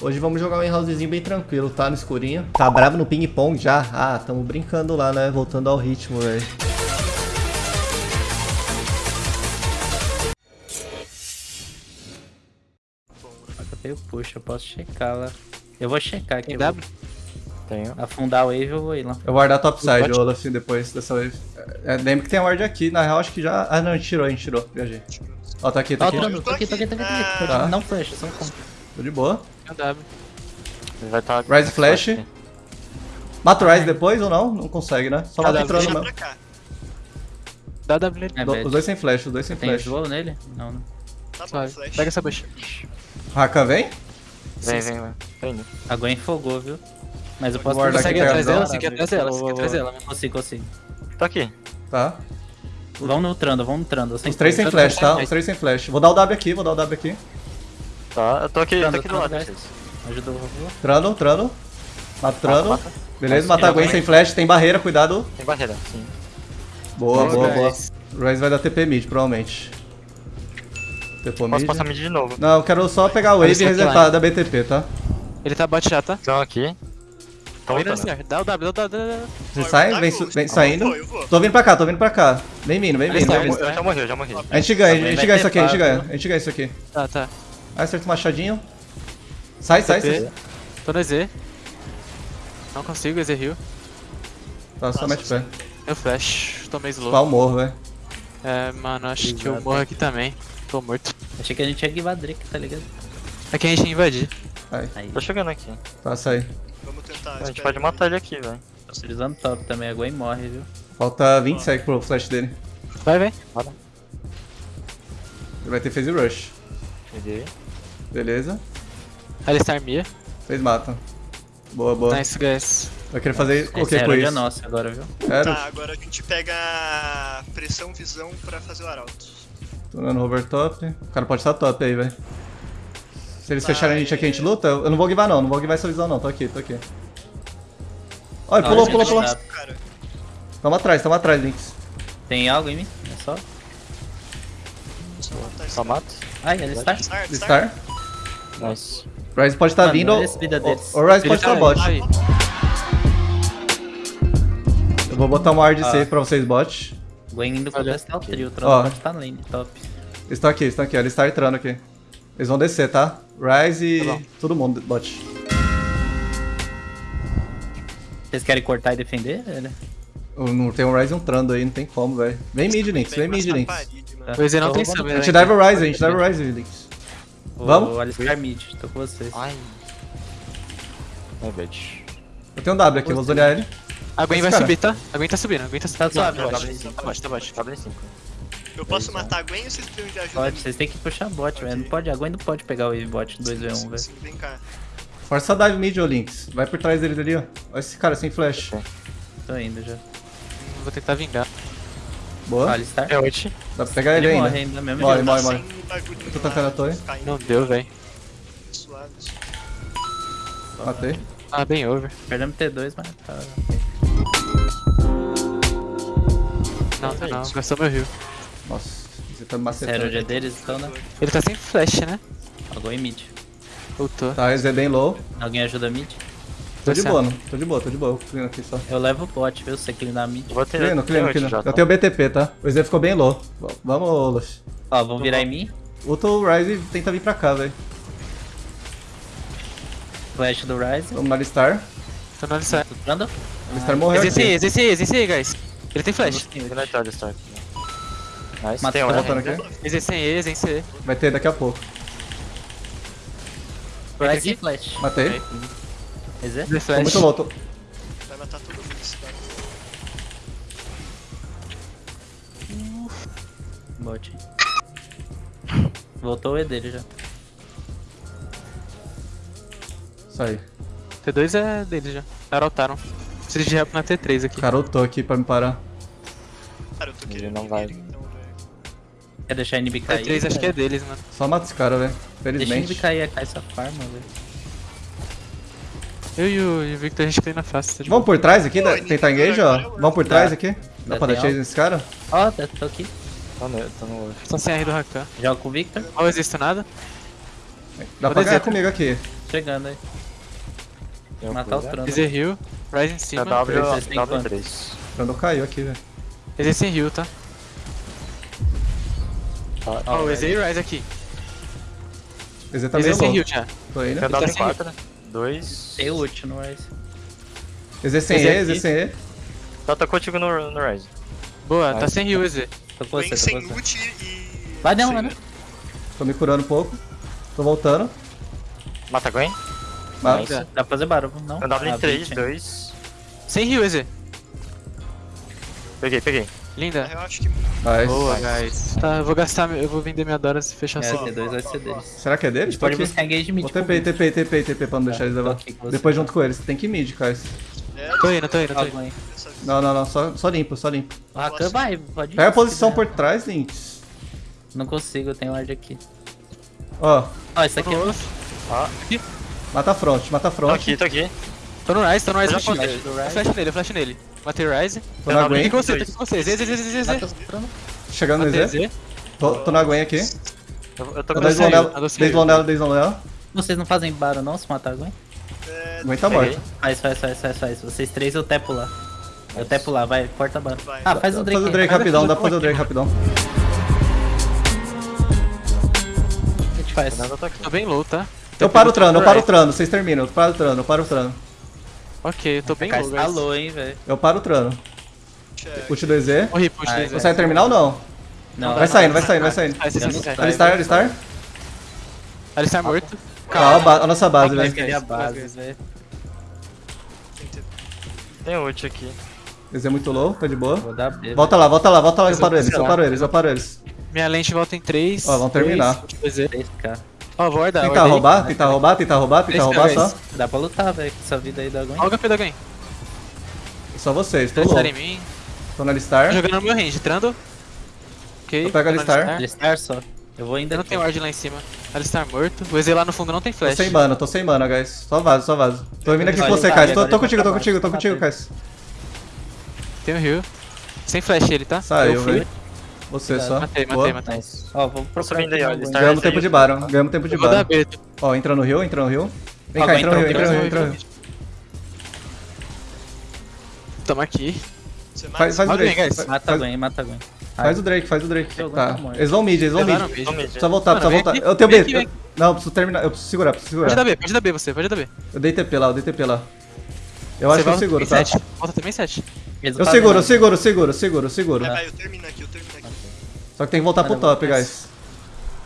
Hoje vamos jogar um housezinho bem tranquilo, tá? No escurinho. Tá bravo no ping-pong já? Ah, tamo brincando lá, né? Voltando ao ritmo, velho. Eu tenho puxa, eu posso checar lá. Eu vou checar aqui. Tem W? Tenho. Afundar a wave, eu vou ir lá. Eu vou guardar topside, Pode- Olaf, depois dessa wave. É, lembra que tem a ward aqui. Na real, acho que já... Ah, não, a gente tirou, a gente tirou. Viajei. Ó, tá aqui, tá aqui. tô aqui, tô aqui, tô aqui, tô aqui. Tá. Não flash, só um com. Tô de boa. Tem W. Ele vai estar. Rise flash. Mata o Rise depois ou não? Não consegue, né? Só mata entrando mesmo. Dá W nele. É Do-. Os dois sem flash, os dois sem Tem flash. slow nele? Não, não. Tá bom, flash. Pega essa bucha. Rakan vem? Vem, vem, vem. Tá. A Gwen fogou, viu? Mas eu posso aqui, pega atrás dela? Você quer atrás dela? Você quer atrás dela? Consigo, consigo. Tô aqui. Tá. Vão no trando, vão no trando. Os três sem flash, tá? Os três sem flash. Vou dar o W aqui, vou dar o W aqui. Tá, eu tô aqui, tô Trando, aqui do lado. de vocês. Ajudou o. Trando, trando. Mato trando. Mata, mata. Beleza, matar a Gwen sem flash. Tem barreira, cuidado. Tem barreira, sim. Boa, boa, boa. Rise vai dar TP mid, provavelmente. TP Posso mid. passar mid de novo. Não, eu quero só pegar a wave e resetar da BTP, tá? Ele tá bot já, tá? Estão aqui. Vem voltando. nesse ar. Dá o W, dá o W, dá o W. Você sai, tá vem, vem saindo. Tô vindo pra cá, tô vindo pra cá. Vem vindo, vem vindo. vindo. Já morri, eu já morri. A gente ganha, a Vai gente ganha isso aqui, a gente ganha. A gente ganha isso aqui. Tá, tá. Aí acerta o machadinho. Sai, sai, TP. sai. Tô no EZ. Não consigo, EZ heal. Tá, só mete pé. Eu flash. Tomei slow. Pau morro, velho. É, mano, acho que eu Exato. morro aqui também. Tô morto. Achei que a gente ia Drake, tá ligado? É que a gente ia invadir. Aí, Aí, Tô chegando aqui. tá, sai. Vamos tentar. A gente pode aí. matar ele aqui, velho. tô utilizando top também. A Gwen morre, viu? Falta 20 seconds pro flash dele. Vai, vai. Ele vai ter phase rush. Peguei. Beleza. Alistar Mia. Vocês matam. Boa, boa. Nice, guys. Vai querer fazer o que com era é isso? nossa agora, viu? Sério? Tá, agora a gente pega pressão visão pra fazer o arauto. Tô dando hover top. O cara pode estar top aí, velho. Se eles Vai. fecharem a gente aqui, a gente luta? Eu não vou guivar não, não vou guivar essa visão não. Tô aqui, tô aqui. Olha, Olha, pulou, pulou, pulou. Cara, Tamo atrás, tamo atrás, Lynx. Tem algo em mim? É só? só matar Só mato. Ai, ele está. Star. Nice. Rise pode estar Mano, vindo. olha. O o Rise Ele pode tá estar bot. aí. Eu vou botar um ward Ah. safe pra vocês, bot. Gwen indo contestar o trio. O pode estar lane, top. Eles estão aqui, eles estão aqui, ó. Eles estão entrando aqui. Eles vão descer, tá? Rise e Tá todo mundo, bot. Vocês querem cortar e defender? Ele? Eu Não tem um Rise e um Trando aí, não tem como, velho. Vem mid, Lynx, vem mid, Lynx. O EZ não Tô tem sub, A né? gente dive o Rise, a gente dive o Rise, Lynx. O Vamos? Alistar mid, tô com vocês. Ai. Ai, bitch. Eu tenho um W aqui, vou zonear ele. A Gwen vai cara. subir, tá? A Gwen tá subindo, a Gwen tá subindo. Tá suave, Tá tá bot, bot. tá bot, tá em 5. Eu posso matar a Gwen ou vocês precisam de ajuda? Pode, vocês têm que puxar bot, velho. Não pode, a Gwen não pode pegar o Wave bot 2v1, Sim, velho. sim, vem cá. Força a dive mid, ô Lynx. Vai por trás deles ali, ó. Olha esse cara sem flash. Tô indo já. Vou tentar vingar. Boa. Alistar. É ult. Dá pra pegar ele, Ele ainda. morre ainda mesmo. Morre, morre, Tá morre. bagulhinho Tô lá, tancando a torre. Não deu, velho. suaves. Matei. Ah, bem over. Perdemos T2, mas tá. Não, tá não. Gastou meu rio. Nossa, você tá me Sério, macetando. hoje é deles, então, né? Ele tá sem flash, né? A Gwen mid. Voltou. Tá, esse é bem low. Alguém ajuda mid? Tô de Tá boa, não. Tô de boa, tô de boa. Eu clean aqui só. Eu levo o bot, viu? Ele na mid. Eu vou ter. Clean, clean, clean. já, Eu tá? tenho BTP, tá? O EZ ficou bem low. V- Vamos, Olaf. Ó, vão virar em mim. Ulta o Rise e tenta vir pra cá, velho. Flash do Ryze. Vamos no Alistar. Tô no Alistar. Entrando. Alistar morreu Existe existe aí, existe aí, guys. Ele tem flash. Ele vai estar start. Nice. Matou. Tem um Voltando ainda. aqui. Existe aí, existe aí. Vai ter daqui a pouco. Ryze e flash. Matei. Quer Existe Tô flash. muito low. Tô... Vai matar todo mundo esse cara. Bot. Voltou o E dele já. Sai. T2 é dele já. Araltaram. Preciso de help na T3 aqui. Ultou aqui pra me parar. Cara, eu tô Ele querendo não vai. então. Quer deixar a NB cair? T3 acho que é deles, mano. Só mata esse cara, velho. Deixa a NB Felizmente. cair, a essa farma, velho. Eu e o, e o Victor a gente clean na face. Tá de Vamos por trás aqui? Né? ele Tentar tem engage, ó. Vamos por trás aqui? Dá pra dar chase nesse cara? Ó, tô aqui. Tô no, tô no. Só sem R do Rakan. Joga com o Victor. Não existe nada. Dá Vou pra ganhar comigo aqui. chegando aí. O Matar o cura. trono. EZ heal. Rise em cima. W, Vocês têm quanto? W3. Quando caiu aqui, velho. EZ sem heal, tá? Tá, Ó, o EZ e Rise aqui. EZ tá meio EZ sem heal já. Tô indo. Tem tá W sem- 4, 2. Tem ult no Rise. EZ sem EZ E. EZ sem E. Tá, tá contigo no, no Rise. Boa, tá sem heal, EZ. Tô com você, tô sem com você. ult e. Vai não, vai não. Tô me curando um pouco. Tô voltando. Mata Gwen. Mas... Nice. Dá pra fazer barulho, não? Ah, em 3, 20. 2. Sem heal, EZ. Peguei, peguei. Linda. Eu acho que. Nice. Boa, guys. Tá, eu vou gastar, eu vou vender minha Doras e fechar É, essa. T2 vai ser deles. Será que é deles? Tô pode aqui. buscar engage mid. Vou TP, TP, TP, TP pra não deixar eles Tô levar. com você. Depois junto com eles. Tem que mid, cara. É, Tô indo, tô indo, tô indo. Não, não, não. Só, só limpo, só limpo. O Rakan vai, pode ir. Pega a se posição por trás, Lynx. Não consigo, eu tenho ward aqui. Ó, Ó, isso aqui Tô é no, Ah, mata a front, mata a tô front. aqui, tô aqui. tô no Rise, tô no Rise. Flash nele. Eu Rise. flash nele, eu flash nele. Matei o Rise. Tô na Gwen. com você, tô com você. EZ, EZ, EZ, EZ. Mata o trono. Chegando no. EZ. Tô, na Gwen aqui. Eu, eu tô com a desde saiu. Lonela, desde Lonela. Vocês não fazem barulho não se matar alguém? É, Gwen tá morta. Faz, faz, faz, faz, faz. Vocês três eu tepo lá. Eu tepo lá, vai, corta a barra. Ah, faz o Drake. Faz o Drake rapidão, aqui. dá pra fazer o Drake rapidão. A gente faz. Tô bem low, tá? Eu paro o trano, eu paro o trano. Vocês terminam. Eu paro o trano, eu paro o trano. Ok, eu tô bem guys. low, hein, velho. Eu paro o check. Ult do EZ. Morri, push Ai, EZ. Consegue terminar ou não? Não, Vai saindo, vai saindo, vai saindo. Alistar, Alistar. Alistar morto. Calma, a nossa base, Vai velho. querer a base, velho. Tem Tem ult aqui. EZ é muito low, tá de boa. Vou dar B. Volta lá, volta lá, volta lá. Eu paro eles, eu paro eles, eu paro eles. Minha lente volta em 3. Ó, vamos terminar. EZ. 3k. Ó, vou guardar. Tentar roubar, tentar roubar, tentar roubar, tentar roubar só. Dá pra lutar, velho, com essa vida aí da Gwen. Ó o da Gwen. Só vocês, tô. Alistar em mim. Tô na Alistar. Tô jogando no meu range, entrando. Ok. Eu pego tô Alistar. Alistar só. Eu vou ainda Eu não tenho ward lá em cima. Alistar morto. O EZ lá no fundo não tem Tô flash. sem mana, tô sem mana, guys. Só vaso, só vaso. Tô vindo aqui com você, Kais. Tô, tô contigo, tô pra contigo, tô baixo, contigo, Kais. Tem o heal. Sem flash ele, tá? Saiu, Eu fui. velho. Você só. Matei, Boa. matei, matei. Nice. Ó, vamos procurar subindo aí, ó, Ganhamos tempo de Baron, ganhamos tempo de vou Baron. Ó, entra no rio, entra no rio. Vem Ó, cá, entra no rio, entra no rio, entra no rio. Tamo aqui. Faz, faz o Mata Drake. Mata Gwen, mata a Gwen. faz o Drake, faz o Drake. Tá. morto. Eles vão mid, eles vão mid. Precisa voltar, precisa voltar. Eu tenho B. Não, eu preciso terminar, eu preciso segurar, preciso Pode dar segurar. B, pode dar B você, pode dar B. Eu dei TP lá, eu dei TP lá. Eu acho que eu seguro, tá? Volta também 7. Eles Eu seguro, eu seguro, eu seguro, eu seguro, eu seguro. Vai, vai, eu termino aqui, eu termino aqui. Só que tem que voltar pro Mano, top, guys.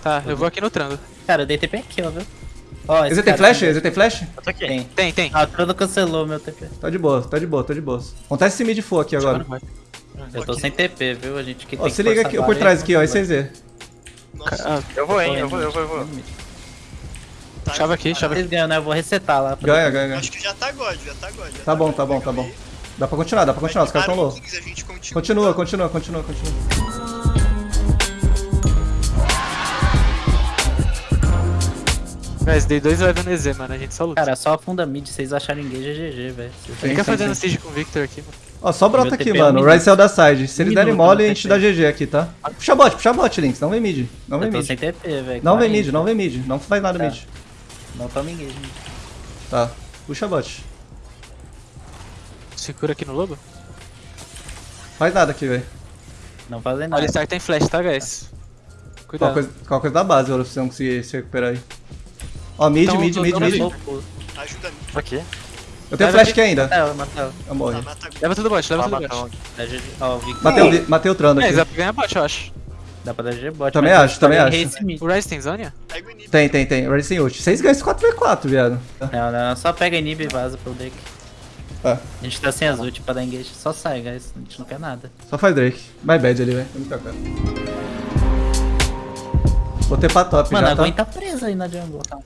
Tá, eu vou aqui no trando. Cara, eu dei TP aqui, ó, viu? Ó, esse tem flash? também. Esse tem flash? Eu tô aqui. Tem. Tem, tem. Ah, o Trono cancelou meu TP. Tá de boa, tá de boa, tá de boa. Acontece esse mid full aqui agora. Eu tô sem TP, viu? A gente que Ó, tem se liga aqui, por trás aqui, ó, esse EZ. Nossa, Ah, Eu vou, hein? Eu vou, eu vou, eu vou. tá, chave aqui, chave aqui. Vocês ganham, né? Eu vou resetar lá. Ganha, ganha, ganha. Acho que já tá God, já tá God. já Tá bom, God. tá bom, tá bom. Dá pra continuar, dá pra continuar, os caras tão low. 15, a gente continua. Continua, continua, continua, Guys, dei dois level no EZ, mano. A gente só luta. Cara, só afunda mid, se vocês acharem engage é GG, velho. Fica fazendo sim. siege com o Victor aqui, mano. Ó, só brota aqui, é mano. O. Rise saiu da side. Se eles derem mole, a gente dá GG aqui, tá? Puxa bot, puxa bot, Links. Não vem mid. Não vem mid. sem TP, velho. Não vem 40. mid, não vem mid. Não faz nada Tá. mid. Não toma engage mid. Tá. Puxa bot. Segura aqui no lobo. Faz nada aqui, velho. Não fazem nada. Alistar tem flash, tá, guys? Qual Cuidado. coisa, qual coisa da base, agora, se não conseguir se recuperar aí. Ó, mid, Então, mid, tô- mid, tô mid. Ajuda-me. Tô aqui. Eu tenho Leva flash aqui. ainda. Mata ela, mata ela. Eu morri. Tá. Leva tudo bot, leva tudo matar bot. um. Dá GG. Ó, o Vic. Matei, o matei o Trando É, aqui. dá pra ganhar bot, eu acho. Dá pra dar GG bot. Também acho, eu também acho. mid. O Ryze tem Zônia? Pega o inib. Tem, tem, tem. Ready sem ult. Vocês ganham esse 4v4, viado. Não, não, só pega inib e vaza pro Drake. Ah, A gente tá sem as ult pra dar engage. Só sai, guys. A gente não quer nada. só faz Drake. My bad ali, velho. Vou. Botei pra top Mano, já, a tá? Gwen tá presa aí na jungle. Nada.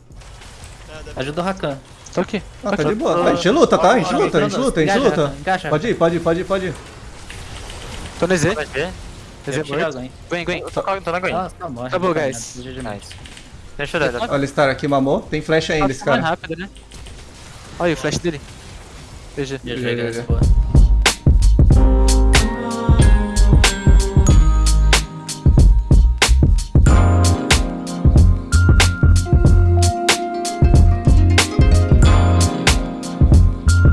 Ajuda o Rakan. Tô aqui. Ah, tá de boa. A gente luta, tá? A gente luta, a gente luta, a gente luta. Pode ir, pode ir, pode ir, pode ir. Tô no EZ. EZ morto. Gwen. Gwen, tô, na Gwen. Nossa, tá não tá guys. Deixa eu dar. Olha, Star aqui mamou. Tem flash ainda, esse mais cara. rápido, né? Olha aí o flash dele. GG. GG, GG. guys. Boa.